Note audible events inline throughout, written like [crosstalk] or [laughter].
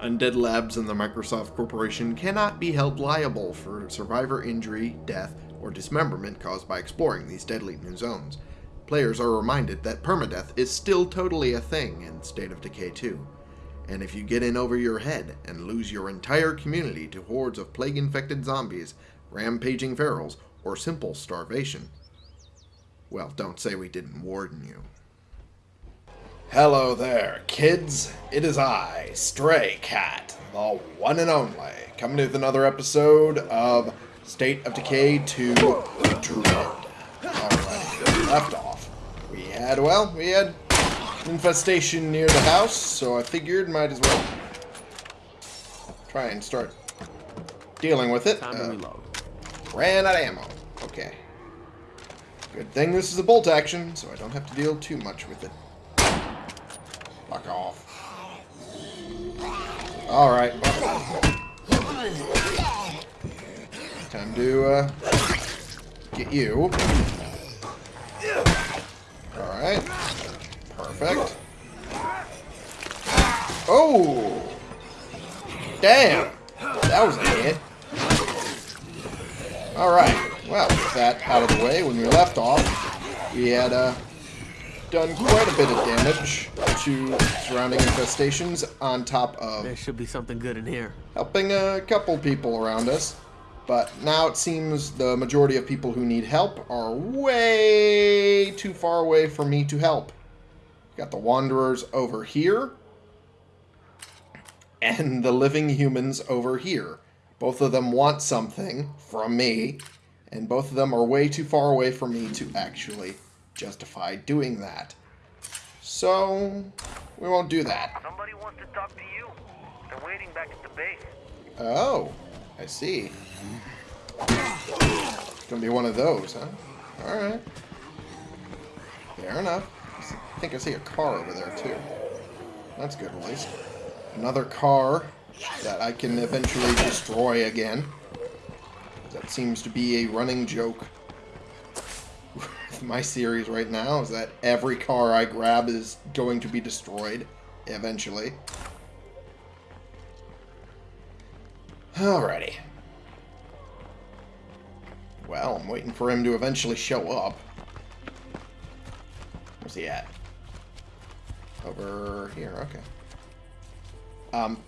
Undead Labs and the Microsoft Corporation cannot be held liable for survivor injury, death, or dismemberment caused by exploring these deadly new zones. Players are reminded that permadeath is still totally a thing in State of Decay 2. And if you get in over your head and lose your entire community to hordes of plague-infected zombies, rampaging ferals, or simple starvation, well, don't say we didn't warn you. Hello there, kids. It is I, Stray Cat, the one and only, coming with another episode of State of Decay 2 Dread. Alright, left off. We had, well, we had infestation near the house, so I figured might as well try and start dealing with it. Uh, ran out of ammo. Okay. Good thing this is a bolt action, so I don't have to deal too much with it. Fuck off. Alright. Time to, uh, get you. Alright. Perfect. Oh! Damn! That was a hit. Alright, well, with that out of the way, when we left off, we had uh, done quite a bit of damage to surrounding infestations on top of There should be something good in here. helping a couple people around us. But now it seems the majority of people who need help are way too far away for me to help. Got the Wanderers over here, and the living humans over here. Both of them want something from me, and both of them are way too far away for me to actually justify doing that. So, we won't do that. Somebody wants to talk to you. They're waiting back at the base. Oh, I see. It's Gonna be one of those, huh? Alright. Fair enough. I think I see a car over there, too. That's good, at least. Another car that I can eventually destroy again. That seems to be a running joke my series right now, is that every car I grab is going to be destroyed eventually. Alrighty. Well, I'm waiting for him to eventually show up. Where's he at? Over here, okay. Um.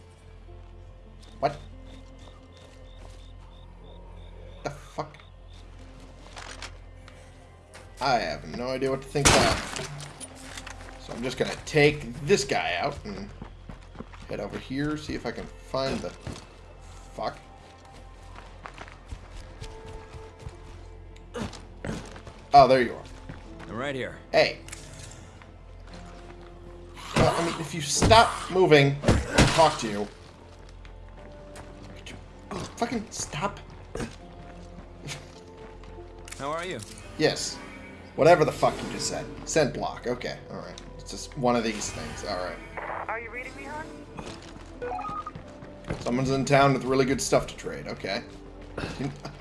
What? The fuck? I have no idea what to think that. So I'm just gonna take this guy out and head over here, see if I can find the fuck. Oh, there you are. I'm right here. Hey. Well, I mean, if you stop moving, I'll talk to you. Could you fucking stop? How are you? Yes. Whatever the fuck you just said. Send block. Okay. Alright. It's just one of these things. Alright. Are you reading me, hon? Someone's in town with really good stuff to trade. Okay.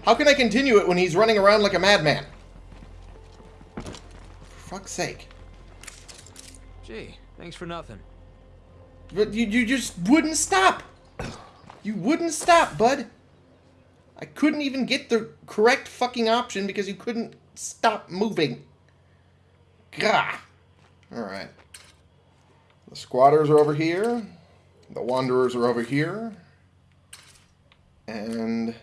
How can I continue it when he's running around like a madman? For fuck's sake. Gee, thanks for nothing. But you, you just wouldn't stop. You wouldn't stop, bud. I couldn't even get the correct fucking option because you couldn't stop moving. Gah. Alright. The squatters are over here. The wanderers are over here. And...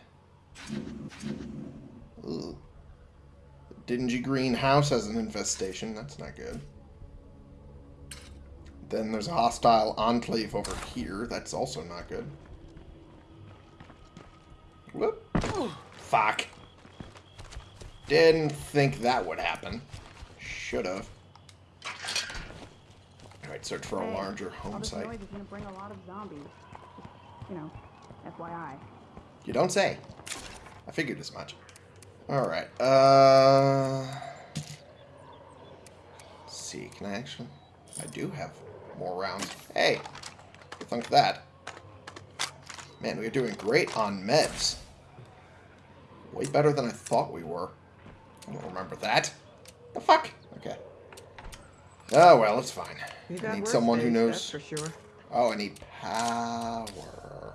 The dingy green house has an infestation. That's not good. Then there's a hostile enclave over here. That's also not good. Whoop. Fuck. Didn't think that would happen. Should've. Alright, search for a larger all home this site. noise is gonna bring a lot of zombies. You know, FYI. You don't say. I figured as much. Alright, uh... let's see, can I actually... I do have more rounds. Hey! Think of that. Man, we're doing great on meds. Way better than I thought we were. I don't remember that. The fuck? Okay. Oh, well, it's fine. You I need someone who knows... For sure. Oh, I need power.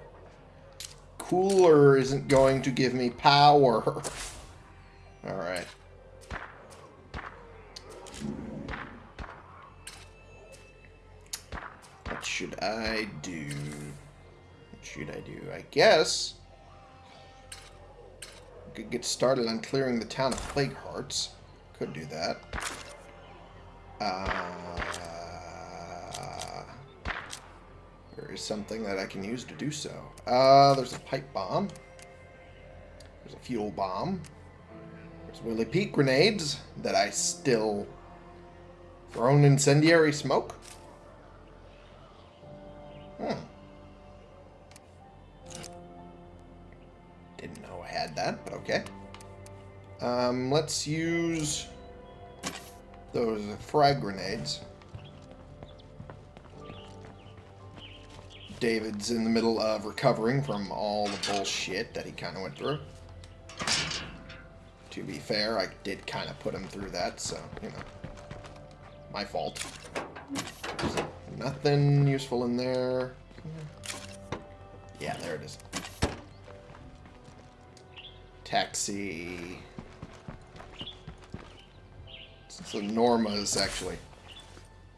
cooler isn't going to give me power. [laughs] Alright. What should I do? What should I do? I guess... Could get started on clearing the town of Plague Hearts. Could do that. Uh, there is something that I can use to do so. Uh, there's a pipe bomb. There's a fuel bomb. There's Willie Pete grenades that I still thrown incendiary smoke. Hmm. Had that, but okay. Um, let's use those frag grenades. David's in the middle of recovering from all the bullshit that he kind of went through. To be fair, I did kind of put him through that, so, you know. My fault. Nothing useful in there. Yeah, there it is. Taxi. So Norma is actually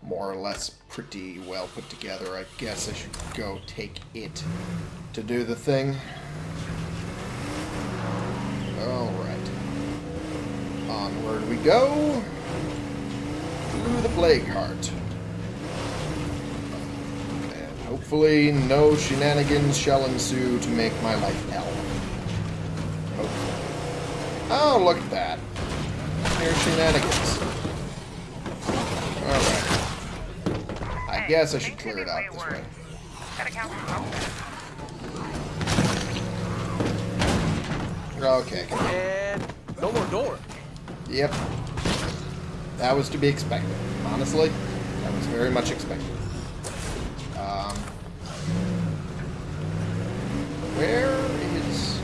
more or less pretty well put together. I guess I should go take it to do the thing. Alright. Onward we go. To the Plague Heart. And hopefully no shenanigans shall ensue to make my life hell. Hopefully. Oh, look at that. Here's shenanigans. Alright. I guess I should clear it out this way. Gotta count. Okay. And no more door. Yep. That was to be expected. Honestly, that was very much expected. Um, where is...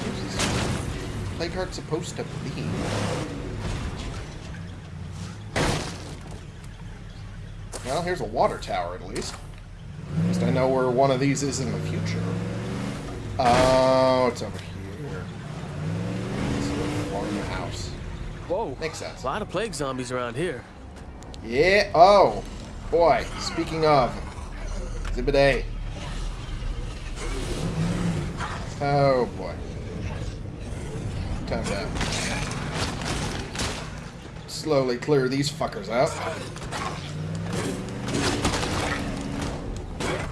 Where's Plague Heart supposed to be? Well, here's a water tower at least. At least I know where one of these is in the future. Oh, it's over here. It's. Whoa. Makes sense. A lot of plague zombies around here. Yeah. Oh, boy. Speaking of, Exhibit A. Oh boy. Time slowly clear these fuckers out.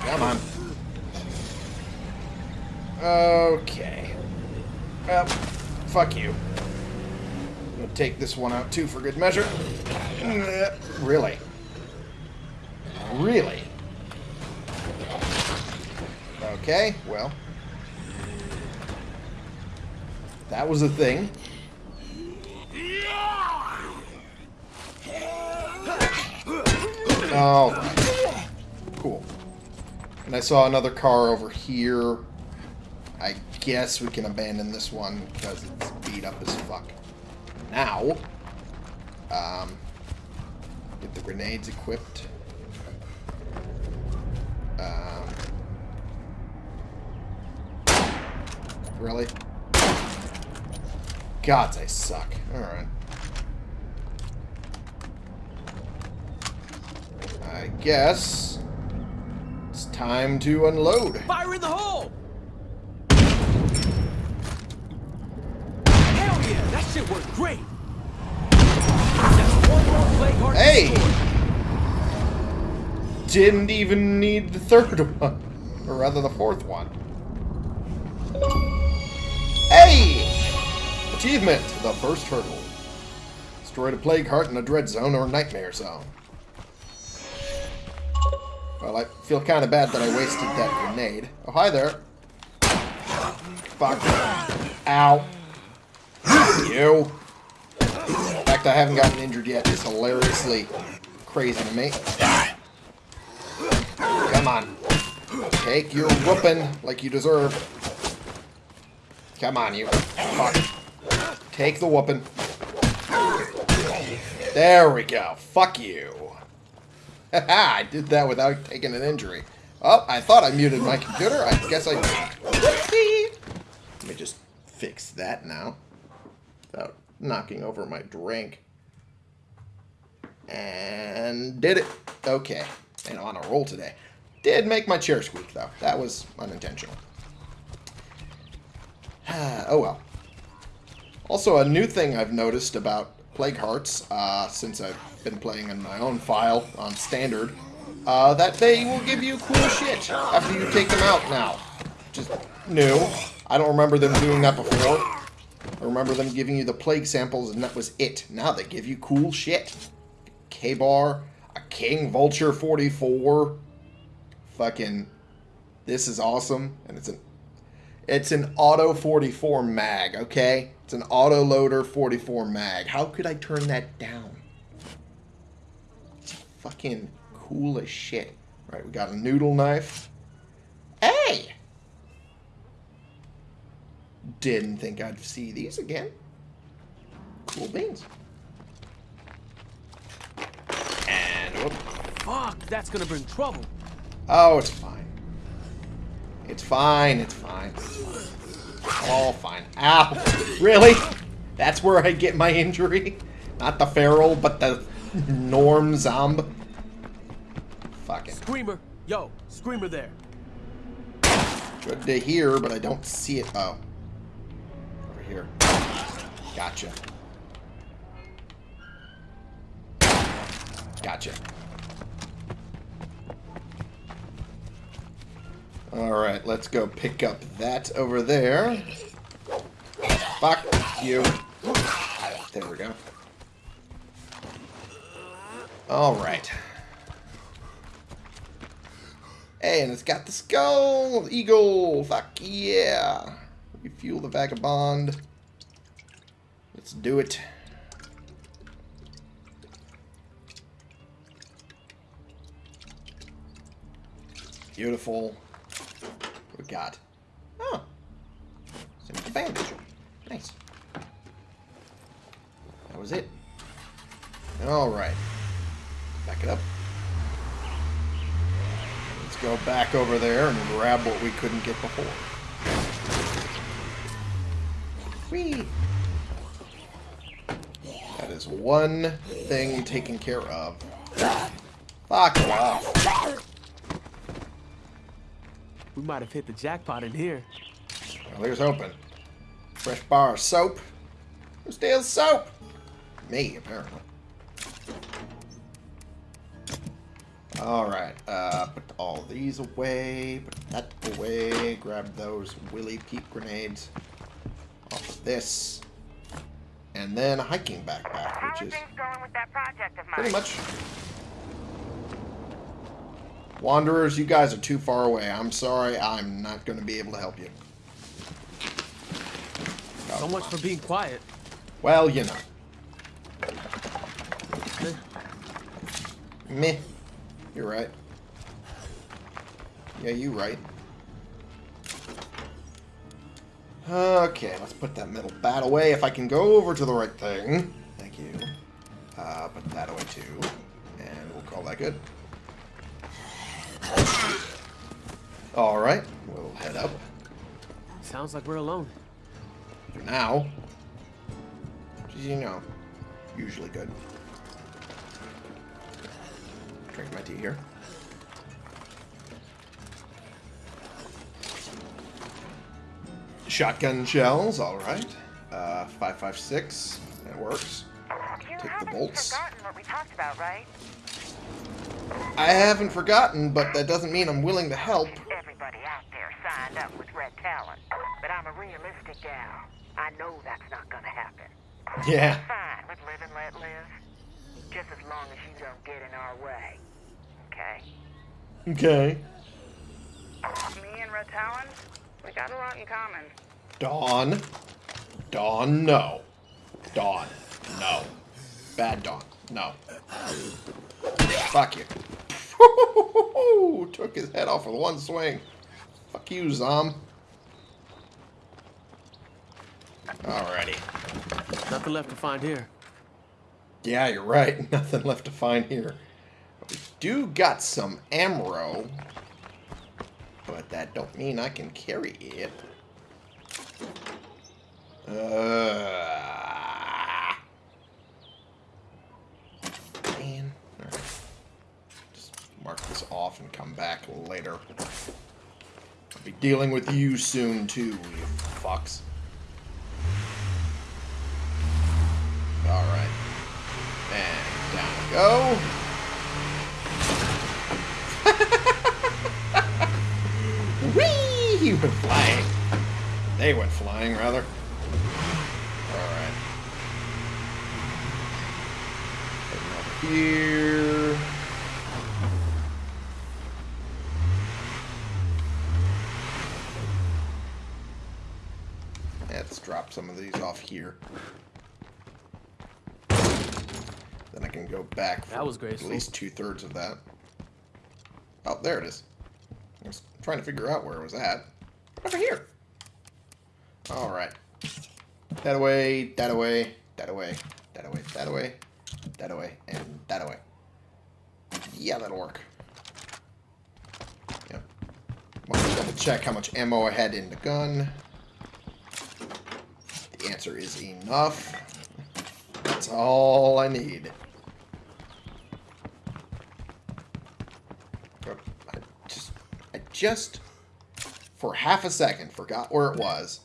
Come on. Okay. Well, fuck you. I'm gonna take this one out too for good measure. Uh, really? Really? Okay, well. That was a thing. Oh, cool. And I saw another car over here. I guess we can abandon this one because it's beat up as fuck. Now, um, get the grenades equipped. Um, really? Gods, I suck. Alright. I guess it's time to unload. Fire in the hole! Hell yeah, that shit worked great! That's one more plague heart Hey! Didn't even need the third [laughs] one. Or rather, the fourth one. Achievement! The first hurdle. Destroyed a plague heart in a dread zone or nightmare zone. Well, I feel kind of bad that I wasted that grenade. Oh, hi there. Fuck. Ow. You. The fact I haven't gotten injured yet It's hilariously crazy to me. Come on. Take your whooping like you deserve. Come on, you. Fuck. Take the whooping. There we go. Fuck you. [laughs] I did that without taking an injury. Oh, I thought I muted my computer. I guess I. Whoopsie. Let me just fix that now. Without knocking over my drink. And did it. Okay. And on a roll today. Did make my chair squeak, though. That was unintentional. [sighs] oh well. Also, a new thing I've noticed about Plague Hearts, uh, since I've been playing in my own file on Standard, uh, that they will give you cool shit after you take them out now. Just new. I don't remember them doing that before. I remember them giving you the plague samples and that was it. Now they give you cool shit. K-Bar, a King Vulture 44. Fucking, this is awesome. And it's an, it's an Auto 44 mag, okay? It's an Auto Loader 44 mag. How could I turn that down? It's fucking cool as shit. Right, we got a noodle knife. Hey! Didn't think I'd see these again. Cool beans. And whoop. Fuck, that's gonna bring trouble. Oh, it's fine. It's fine, it's fine. It's fine. All fine. Ow! Really? That's where I get my injury? Not the feral, but the norm zomb? Fucking Screamer. Yo, Screamer there. good to hear, but I don't see it. Oh. Over here. Gotcha. Gotcha. Alright, let's go pick up that over there. Fuck you. There we go. Alright. Hey, and it's got the skull! Eagle! Fuck yeah! Refuel the vagabond. Let's do it. Beautiful. Got? Oh. oh. Simple bandage. Nice. That was it. Alright. Back it up. Let's go back over there and grab what we couldn't get before. Whee! That is one thing taken care of. Fuck off. We might have hit the jackpot in here. Well, here's hoping. Fresh bar of soap. Who steals soap? Me, apparently. Alright, uh, put all these away, put that away, grab those Willie Pete grenades off of this, and then a hiking backpack, are which is going with that project of mine? pretty much... Wanderers, you guys are too far away. I'm sorry, I'm not going to be able to help you. Oh, So much for being quiet. Well, you know. Eh, Meh. You're right. Yeah, you're right. Okay, let's put that metal bat away. If I can go over to the right thing. Thank you. Uh, put that away too. And we'll call that good. Alright, we'll head up Sounds like we're alone. for now. You know, usually good. Drink my tea here. Shotgun shells, alright. Uh, 556, that works. You Take the bolts. what we talked about, right? I haven't forgotten, but that doesn't mean I'm willing to help. Everybody out there signed up with Red Talon. But I'm a realistic gal. I know that's not gonna happen. Yeah. Fine with live and let live. Just as long as you don't get in our way. Okay? Okay. Me and Red Talon, we got a lot in common. Dawn. Dawn, no. Dawn, no. Bad Dawn, no. Fuck you. [laughs] Took his head off with one swing. Fuck you, Zom. Alrighty. Nothing left to find here. Yeah, you're right. [laughs] Nothing left to find here. We do got some ammo. but that don't mean I can carry it. Uh, man. Alright. Just mark this off and come back later. Be dealing with you soon, too, you fucks. Alright. And down we go. [laughs] Whee! He went flying. They went flying, rather. Alright. Here. Let's drop some of these off here. Then I can go back for That was at least two thirds of that. Oh, there it is. I was trying to figure out where it was at. Over here. Alright. That away, that away, that away, that away, that away, that away, and that away. Yeah, that'll work. Yep. To double check how much ammo I had in the gun. Answer is enough. That's all I need. I just, I just, for half a second, forgot where it was,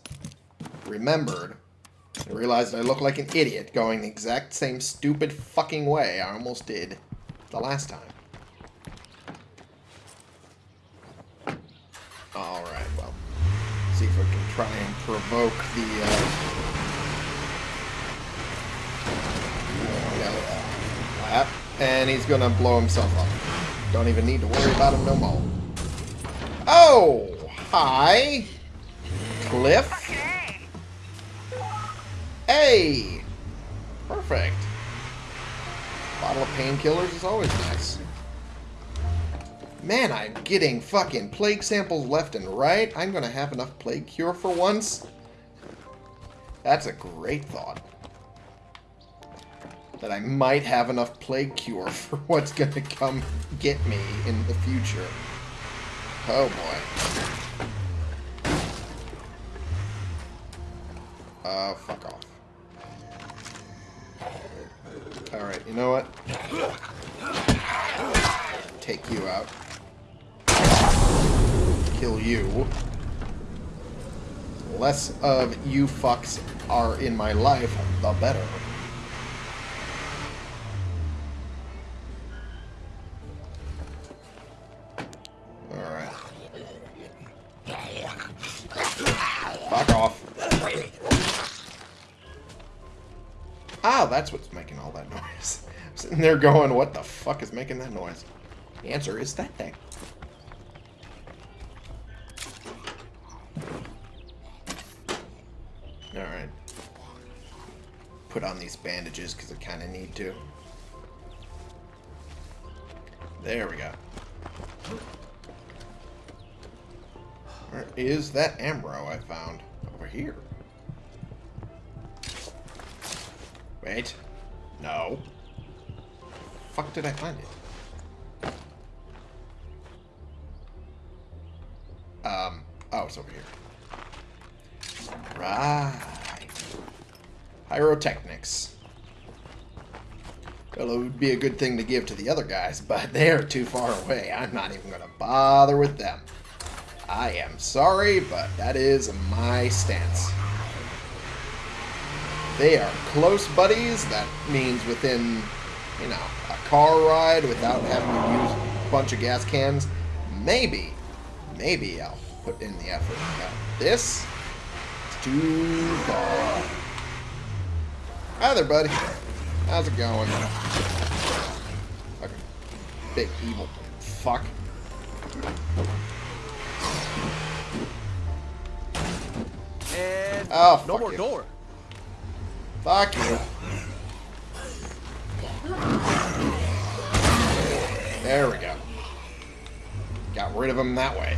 remembered, and realized I look like an idiot going the exact same stupid fucking way I almost did the last time. Alright, well, see if we can try and provoke the, uh, and he's gonna blow himself up. Don't even need to worry about him no more. Oh! Hi! Cliff? Hey! Perfect. Bottle of painkillers is always nice. Man, I'm getting fucking plague samples left and right. I'm gonna have enough plague cure for once. That's a great thought. That I might have enough plague cure [laughs] for what's gonna come get me in the future. Oh boy. Uh, fuck off. Alright, you know what? Take you out. Kill you. Less of you fucks are in my life, the better. Fuck off. Ah, that's what's making all that [laughs] noise. I'm sitting there going, what the fuck is making that noise? The answer is that thing. Alright. Put on these bandages because I kind of need to. There we go. Where is that Amro I found? Here. Wait. No. Fuck did I find it? Um, oh, it's over here. Right. Pyrotechnics. Well, it would be a good thing to give to the other guys, but [laughs] they're too far away. I'm not even going to bother with them. I am sorry, but that is my stance. They are close buddies. That means within, you know, a car ride without having to use a bunch of gas cans. Maybe, maybe I'll put in the effort. This is too far. Hi there, buddy. How's it going? Fucking big evil fuck. Oh, no more you. door. Fuck you. There we go. Got rid of him that way.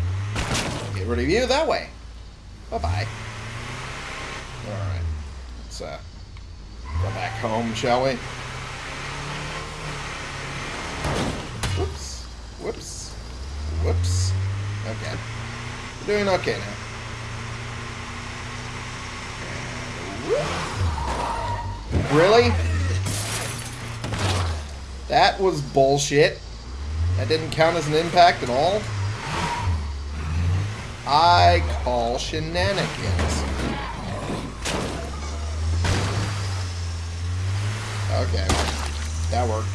Get rid of you that way. Bye-bye. Alright. Let's uh, go back home, shall we? Whoops. Whoops. Whoops. Okay. We're doing okay now. Really? That was bullshit. That didn't count as an impact at all. I call shenanigans. Okay, that worked.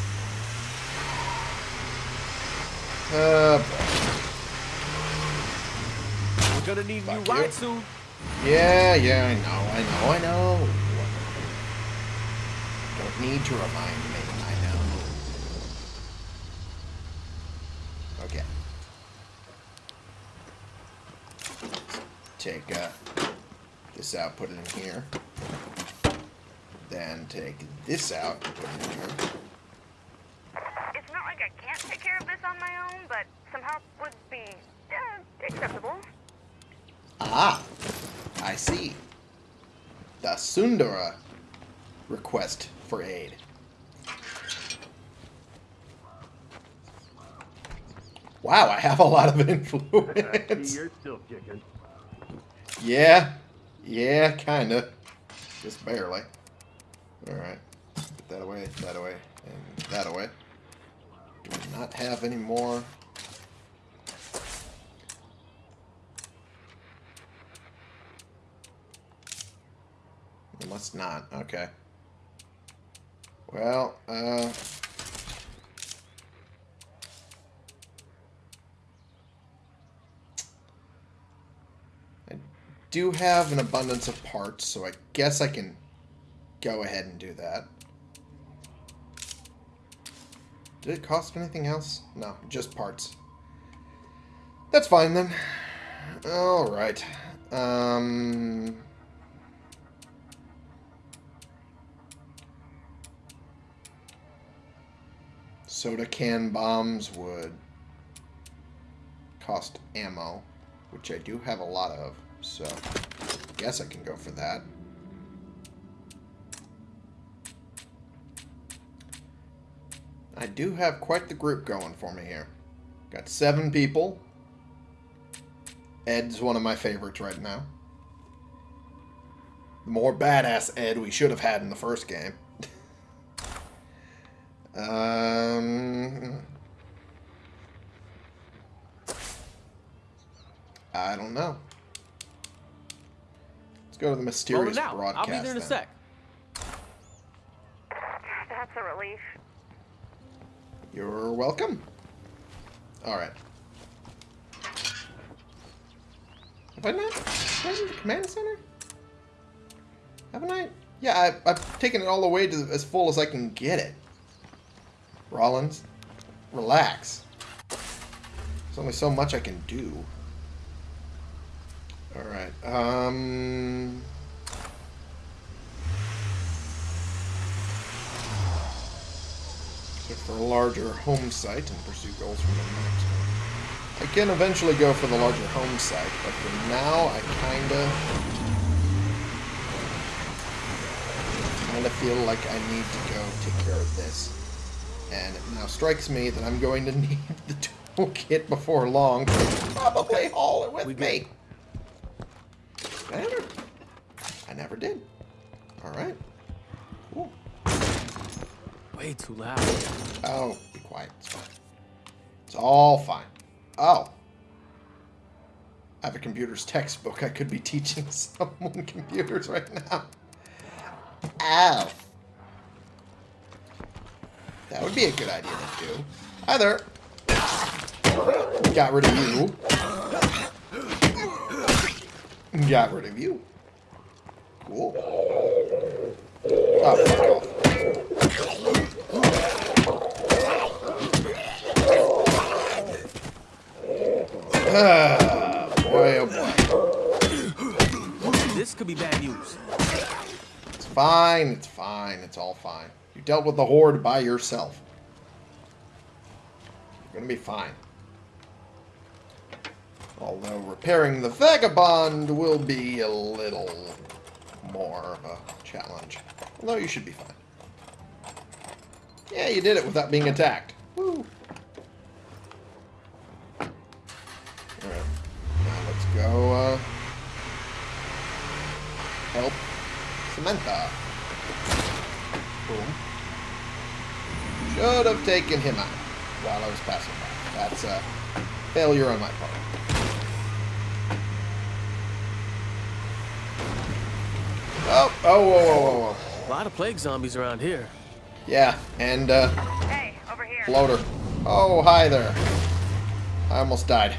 Uh, We're gonna need Fuck new you. rides soon. Yeah, yeah, I know, I know, I know. Don't need to remind me. I know. Okay. Take uh, this out, put it in here. Then take this out, put it in here. It's not like I can't take care of this on my own, but some help would be uh, acceptable. Ah, I see. Sundara request for aid. Wow, I have a lot of [laughs] influence. You're still kicking. yeah, yeah, kinda. Just barely. Alright. Put that away, that away, and that away. Do we not have any more? Must not. Okay. Well, uh... I do have an abundance of parts, so I guess I can go ahead and do that. Did it cost anything else? No, just parts. That's fine then. Alright. Um... Soda can bombs would cost ammo, which I do have a lot of, so I guess I can go for that. I do have quite the group going for me here. Got seven people. Ed's one of my favorites right now. The more badass Ed we should have had in the first game. Um, I don't know. Let's go to the mysterious Rolling out. broadcast. I'll be there in a then. sec. That's a relief. You're welcome. Alright. Have I not been to the command center? Haven't I? Yeah, I, I've taken it all the way to as full as I can get it. Rollins, relax. There's only so much I can do. Alright, um... Look for a larger home site and pursue goals from the next one. I can eventually go for the larger home site, but for now I kinda kinda feel like I need to go take care of this. And it now strikes me that I'm going to [laughs] need the toolkit before long. Probably haul it with We me. I never, I never did. Alright. Cool. Way too loud. Oh, be quiet. It's fine. It's all fine. Oh. I have a computer's textbook. I could be [laughs] teaching someone computers right now. Ow. That would be a good idea to do. Hi there. Got rid of you. Got rid of you. Cool. Oh, fuck off. Ah, boy, oh boy. This could be bad news. It's fine, it's fine, it's all fine. Dealt with the Horde by yourself. You're gonna be fine. Although repairing the Vagabond will be a little more of a challenge. Although you should be fine. Yeah, you did it without being attacked. Woo! Alright. Now let's go uh, help Samantha. Boom. Should have taken him out while I was passing by. That's a failure on my part. Oh, oh, whoa, whoa, whoa, whoa. A lot of plague zombies around here. Yeah, and uh, Hey, over here. floater. Oh, hi there. I almost died.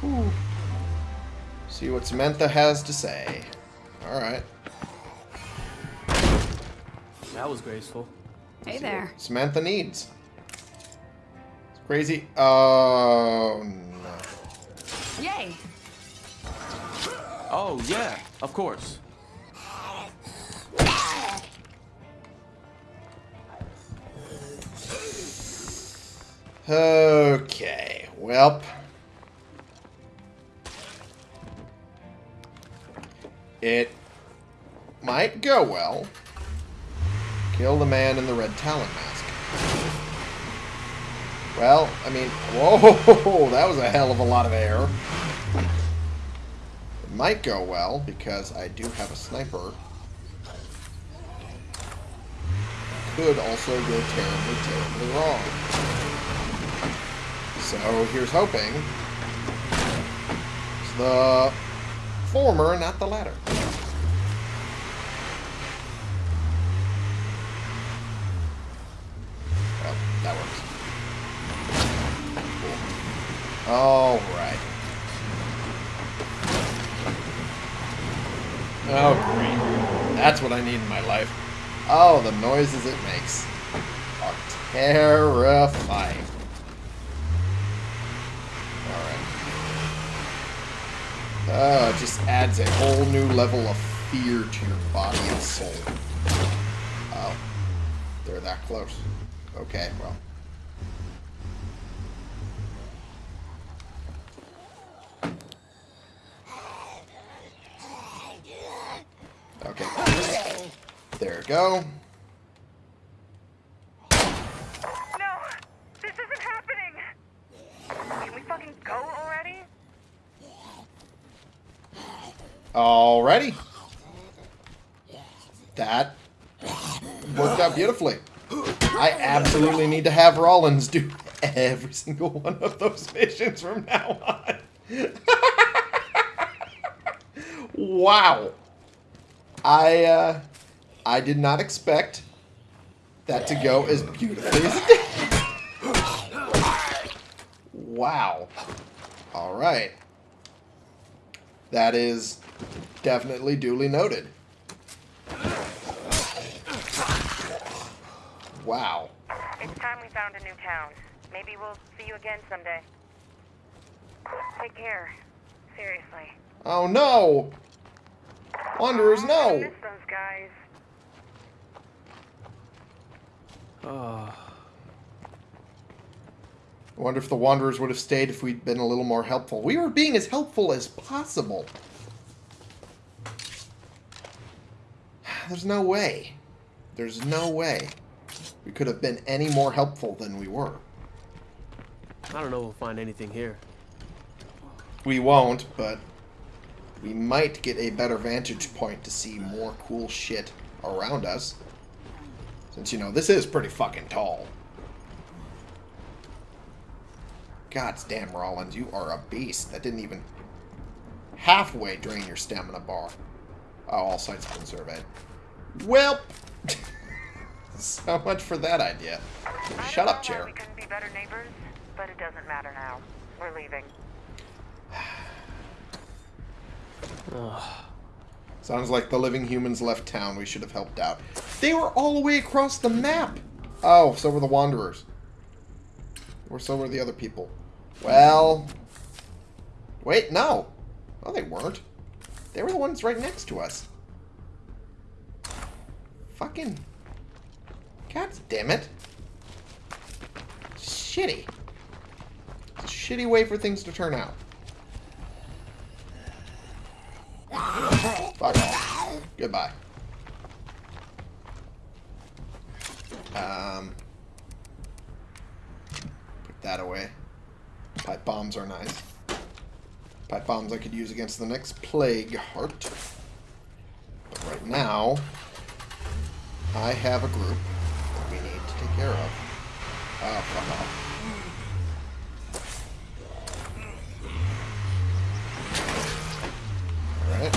Whew. See what Samantha has to say. Alright. That was graceful. Hey there. Samantha needs. It's crazy. Oh, no. Yay. Oh, yeah, of course. Okay, well. It might go well. Kill the man in the red talon mask. Well, I mean, whoa, [laughs] that was a hell of a lot of air. It might go well because I do have a sniper. Could also go terribly, terribly wrong. So here's hoping. It's the former, not the latter. Well, that works. Cool. Alright. Oh. That's what I need in my life. Oh, the noises it makes are terrifying. Alright. Oh, it just adds a whole new level of fear to your body and soul. Oh. They're that close. Okay, well. Okay. There we go. No! This isn't happening! Can we fucking go already? Alrighty. That worked out beautifully. I absolutely need to have Rollins do every single one of those [laughs] missions from now on. [laughs] wow. I uh I did not expect that to go as beautifully as it did. Wow. Alright. That is definitely duly noted. Wow. It's time we found a new town. Maybe we'll see you again someday. Take care. Seriously. Oh no! Wanderers, I no! miss those guys. Oh, I wonder if the Wanderers would have stayed if we'd been a little more helpful. We were being as helpful as possible. There's no way. There's no way we could have been any more helpful than we were. I don't know if we'll find anything here. We won't, but we might get a better vantage point to see more cool shit around us. Since, you know, this is pretty fucking tall. God damn, Rollins, you are a beast. That didn't even halfway drain your stamina bar. Oh, all sites have been surveyed. Well, [laughs] so much for that idea. Shut up, chair. We couldn't be better neighbors, but it doesn't matter now. We're leaving. [sighs] Sounds like the living humans left town. We should have helped out. They were all the way across the map. Oh, so were the Wanderers. Or so were the other people. Well... Wait, no. No, they weren't. They were the ones right next to us. Fucking... God damn it. Shitty. It's a shitty way for things to turn out. Fuck off. Goodbye. Um, put that away. Pipe bombs are nice. Pipe bombs I could use against the next plague heart. But right now, I have a group that we need to take care of. Oh, fuck off. Well.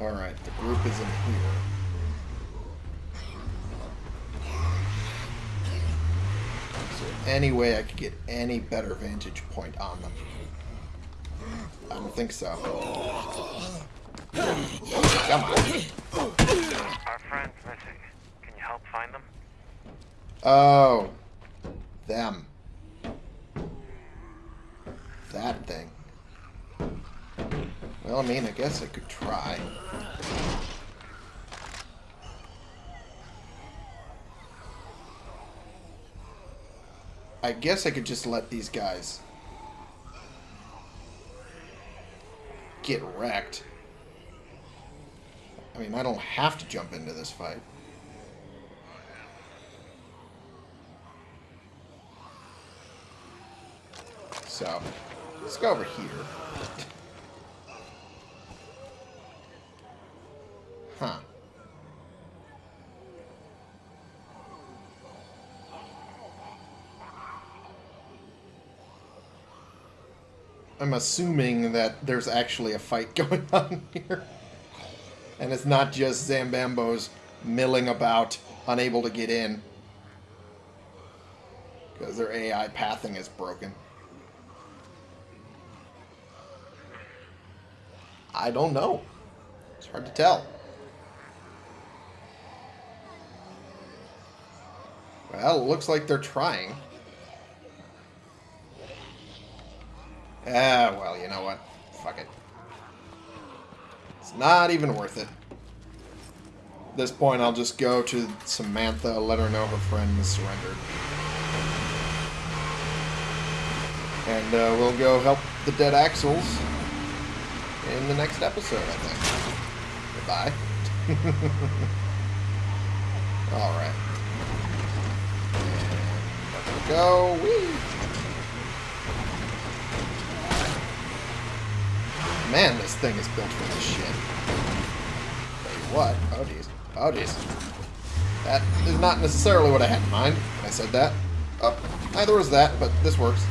Alright, the group is in here. Any way I could get any better vantage point on them? I don't think so. Come on. Our friend's missing. Can you help find them? Oh. Them. That thing. Well, I mean, I guess I could try. I guess I could just let these guys get wrecked. I mean, I don't have to jump into this fight. So, let's go over here. Huh. I'm assuming that there's actually a fight [laughs] going on here. And it's not just Zambambos milling about, unable to get in. Because their AI pathing is broken. I don't know. It's hard to tell. Well, it looks like they're trying. Ah, well, you know what? Fuck it. It's not even worth it. At this point, I'll just go to Samantha, let her know her friend has surrendered. And uh, we'll go help the dead Axles in the next episode, I think. Goodbye. [laughs] Alright. Go. Whee! Man, this thing is built for this shit. Tell you what. Oh, jeez. Oh, jeez. That is not necessarily what I had in mind when I said that. Oh, neither was that, but this works.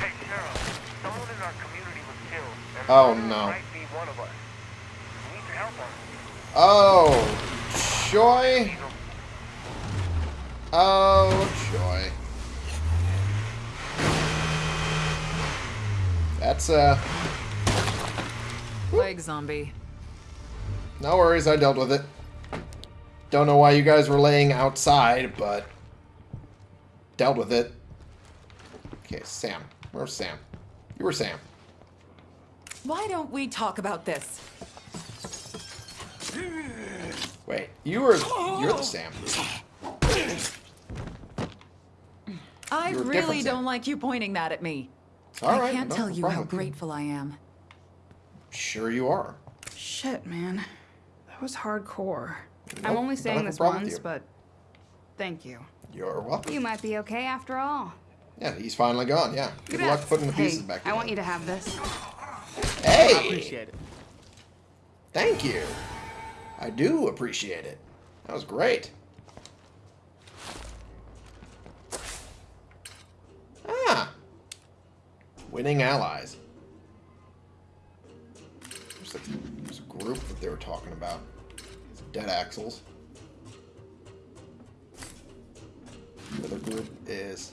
Hey, Sheriff. Someone in our community was killed. Oh, no. Might be one of us. Need your help on it. Oh, joy. Oh, joy. That's, uh, Plague zombie. no worries, I dealt with it. Don't know why you guys were laying outside, but dealt with it. Okay, Sam. Where's Sam? You were Sam. Why don't we talk about this? Wait, you were, you're the Sam. I really don't like you pointing that at me. All I right, can't no tell you problem how grateful I am. Sure you are. Shit, man. That was hardcore. Nope, I'm only saying this once, but thank you. You're welcome. You might be okay after all. Yeah, he's finally gone, yeah. Good luck putting the hey, pieces back I want you to have this. Hey! I appreciate it. Thank you. I do appreciate it. That was great. Ah. Winning allies. There's a, a group that they were talking about. Dead Axles. The other group is...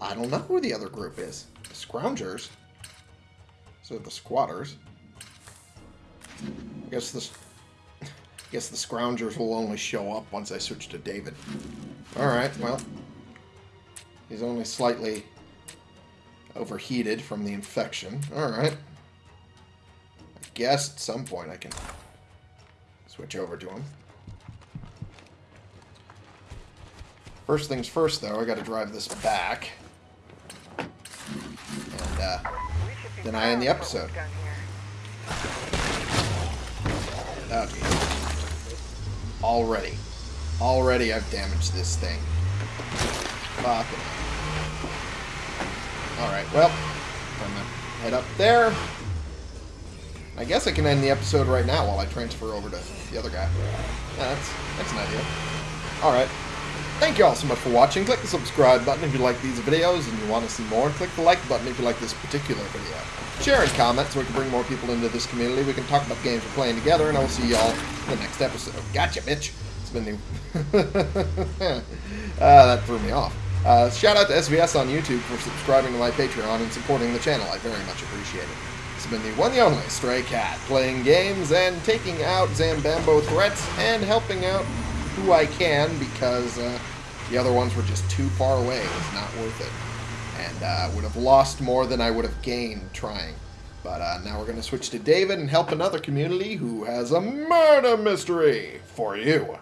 I don't know who the other group is. The Scroungers. So the Squatters. I guess this. [laughs] I guess the scroungers will only show up once I switch to David. Alright, well. He's only slightly overheated from the infection. Alright. Guess at some point I can switch over to him. First things first, though, I gotta drive this back. And, uh, then I end the episode. Oh. Already. Already I've damaged this thing. Alright, well. I'm gonna head up there. I guess I can end the episode right now while I transfer over to the other guy. Yeah, that's, that's an idea. Alright. Thank you all so much for watching. Click the subscribe button if you like these videos and you want to see more. And click the like button if you like this particular video. Share and comment so we can bring more people into this community. We can talk about games we're playing together, and I will see y'all in the next episode. Gotcha, bitch. It's been the... uh, [laughs] that threw me off. Uh, shout out to SVS on YouTube for subscribing to my Patreon and supporting the channel. I very much appreciate it. It's been the one and only Stray Cat, playing games and taking out Zambambo threats and helping out who I can because uh, the other ones were just too far away. It was not worth it. And uh, would have lost more than I would have gained trying. But uh, now we're going to switch to David and help another community who has a murder mystery for you.